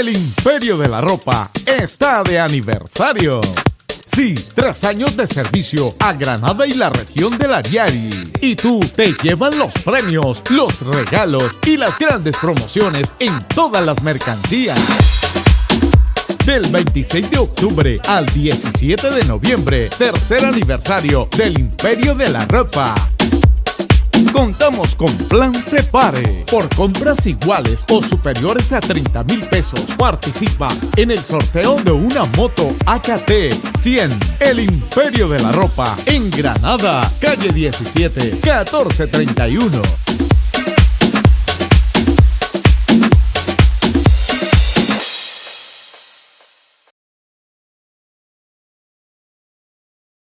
El Imperio de la Ropa está de aniversario. Sí, tres años de servicio a Granada y la región del Ariari. Y tú te llevan los premios, los regalos y las grandes promociones en todas las mercancías. Del 26 de octubre al 17 de noviembre, tercer aniversario del Imperio de la Ropa. Con Plan Separe. Por compras iguales o superiores a 30 mil pesos, participa en el sorteo de una moto AKT 100. El Imperio de la Ropa en Granada, calle 17, 1431.